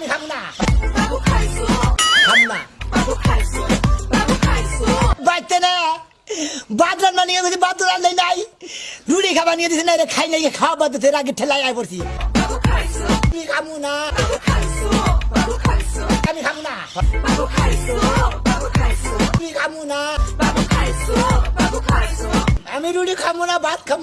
আমি খাব না খাব না বাইতে না বাদ রান্না নিয়ে গেছি বাদ রান্নাই নাই রুটি খাবার নিয়ে দিছি না রে খাই নাই খাওয়া বাদ দিতে আগে ঠেলায় আয় পড়ছি আমি খাব না আমি খাব না আমি খাব না আমি রুটি খাব না ভাত খাব